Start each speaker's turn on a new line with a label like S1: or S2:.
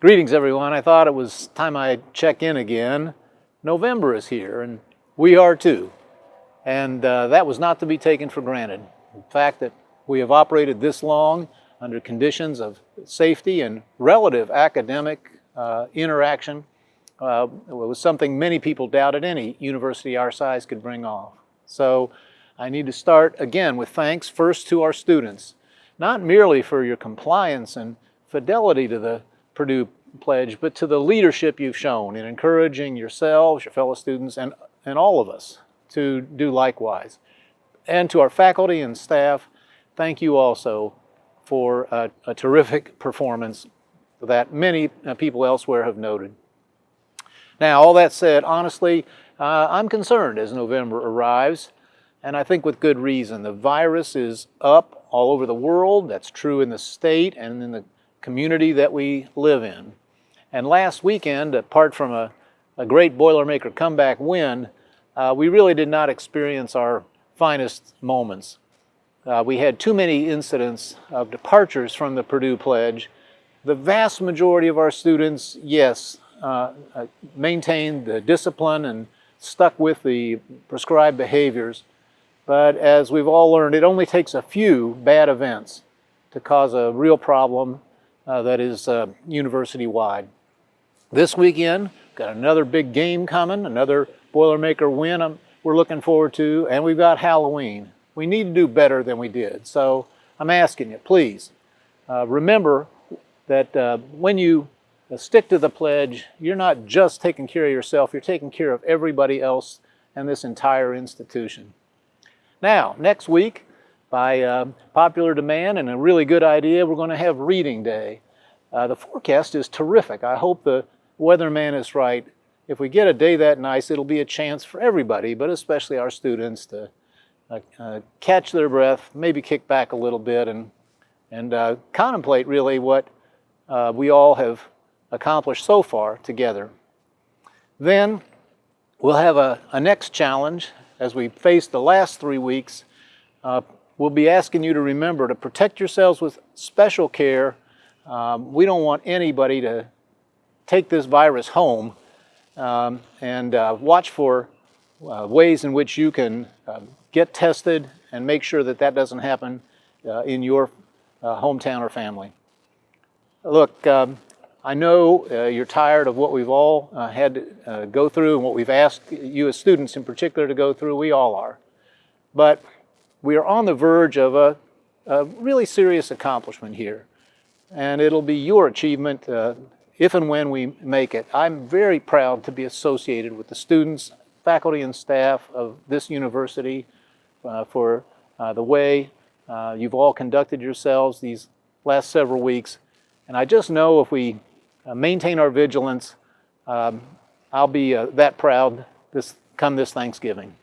S1: Greetings, everyone. I thought it was time I check in again. November is here, and we are too. And uh, that was not to be taken for granted. The fact that we have operated this long under conditions of safety and relative academic uh, interaction uh, was something many people doubted any university our size could bring off. So I need to start again with thanks first to our students, not merely for your compliance and fidelity to the Purdue Pledge, but to the leadership you've shown in encouraging yourselves, your fellow students, and, and all of us to do likewise. And to our faculty and staff, thank you also for a, a terrific performance that many uh, people elsewhere have noted. Now, all that said, honestly, uh, I'm concerned as November arrives, and I think with good reason. The virus is up all over the world. That's true in the state and in the community that we live in. And last weekend, apart from a, a great Boilermaker comeback win, uh, we really did not experience our finest moments. Uh, we had too many incidents of departures from the Purdue Pledge. The vast majority of our students, yes, uh, uh maintained the discipline and stuck with the prescribed behaviors. But as we've all learned, it only takes a few bad events to cause a real problem that is uh, university-wide. This weekend, got another big game coming, another Boilermaker win I'm, we're looking forward to, and we've got Halloween. We need to do better than we did. So I'm asking you, please, uh, remember that uh, when you uh, stick to the pledge, you're not just taking care of yourself, you're taking care of everybody else and this entire institution. Now, next week, by uh, popular demand and a really good idea, we're going to have reading day. Uh, the forecast is terrific. I hope the weatherman is right. If we get a day that nice, it'll be a chance for everybody, but especially our students to uh, uh catch their breath, maybe kick back a little bit and, and uh, contemplate really what uh, we all have accomplished so far together. Then we'll have a, a next challenge as we face the last three weeks we'll be asking you to remember to protect yourselves with special care. Um, we don't want anybody to take this virus home um, and uh, watch for uh, ways in which you can uh, get tested and make sure that that doesn't happen uh, in your uh, hometown or family. Look, um, I know uh, you're tired of what we've all had to go through and what we've asked you as students in particular to go through. We all are. But we are on the verge of a, a really serious accomplishment here. And it'll be your achievement uh, if and when we make it. I'm very proud to be associated with the students, faculty, and staff of this university uh, for uh, the way uh, you've all conducted yourselves these last several weeks. And I just know if we uh, maintain our vigilance, um, I'll be uh, that proud this come this Thanksgiving.